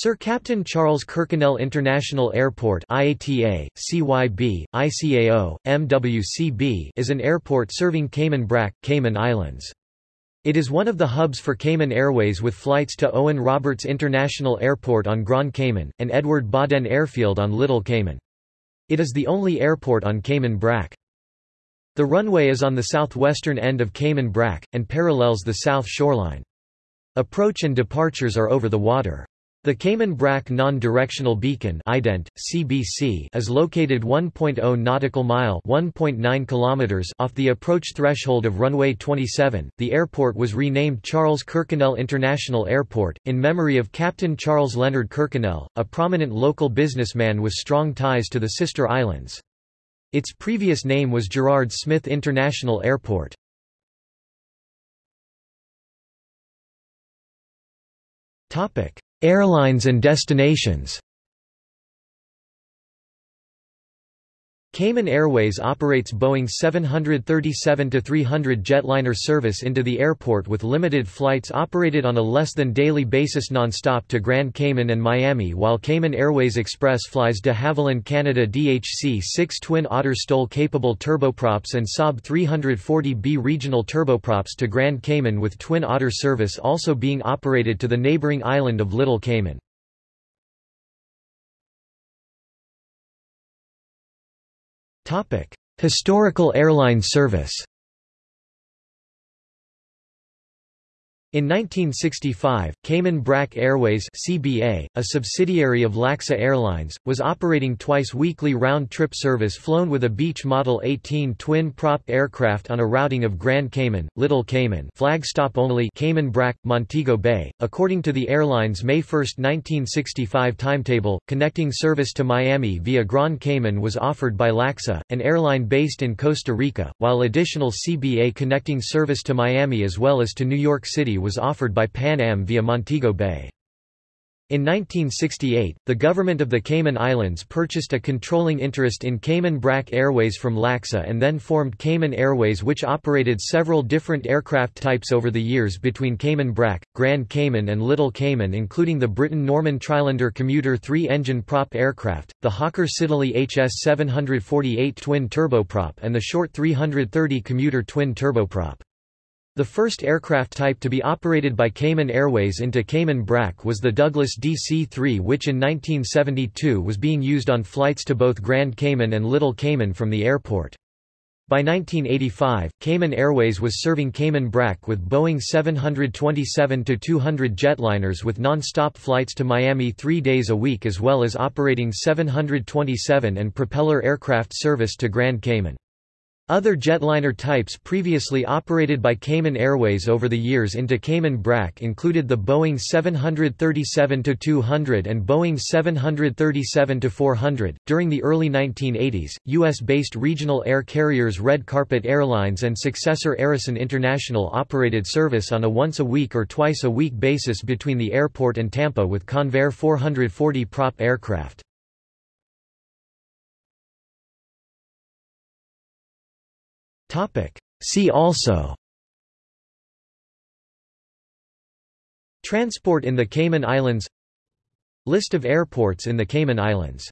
Sir Captain Charles Kirkconnell International Airport IATA, CYB, ICAO, MWCB is an airport serving Cayman Brac, Cayman Islands. It is one of the hubs for Cayman Airways with flights to Owen Roberts International Airport on Grand Cayman, and Edward Bodden Airfield on Little Cayman. It is the only airport on Cayman Brac. The runway is on the southwestern end of Cayman Brac, and parallels the south shoreline. Approach and departures are over the water. The Cayman Brac Non-Directional Beacon ident, CBC is located 1.0 nautical mile (1.9 kilometers) off the approach threshold of runway 27. The airport was renamed Charles Kirkconnell International Airport in memory of Captain Charles Leonard Kirkconnell, a prominent local businessman with strong ties to the sister islands. Its previous name was Gerard Smith International Airport. Topic: Airlines and destinations Cayman Airways operates Boeing 737-300 jetliner service into the airport with limited flights operated on a less than daily basis non-stop to Grand Cayman and Miami while Cayman Airways Express flies de Havilland Canada DHC-6 Twin Otter STOL-capable turboprops and Saab 340B regional turboprops to Grand Cayman with Twin Otter service also being operated to the neighboring island of Little Cayman. Historical airline service In 1965, Cayman Brac Airways CBA, a subsidiary of LACSA Airlines, was operating twice weekly round-trip service flown with a Beech Model 18 twin-prop aircraft on a routing of Grand Cayman, Little Cayman flag stop only Cayman Brac, Montego Bay. According to the airline's May 1, 1965 timetable, connecting service to Miami via Grand Cayman was offered by LACSA, an airline based in Costa Rica, while additional CBA connecting service to Miami as well as to New York City was offered by Pan Am via Montego Bay. In 1968, the government of the Cayman Islands purchased a controlling interest in Cayman Brac Airways from LACSA and then formed Cayman Airways which operated several different aircraft types over the years between Cayman Brac, Grand Cayman and Little Cayman including the Britten-Norman Trislander commuter three-engine prop aircraft, the Hawker Siddeley HS-748 twin turboprop and the Short 330 commuter twin turboprop. The first aircraft type to be operated by Cayman Airways into Cayman Brac was the Douglas DC-3 which in 1972 was being used on flights to both Grand Cayman and Little Cayman from the airport. By 1985, Cayman Airways was serving Cayman Brac with Boeing 727-200 jetliners with non-stop flights to Miami three days a week as well as operating 727 and propeller aircraft service to Grand Cayman. Other jetliner types previously operated by Cayman Airways over the years into Cayman Brac included the Boeing 737-200 and Boeing 737-400. During the early 1980s, U.S.-based regional air carriers Red Carpet Airlines and successor Aerosun International operated service on a once-a-week or twice-a-week basis between the airport and Tampa with Convair 440 prop aircraft. See also. Transport in the Cayman Islands. List of airports in the Cayman Islands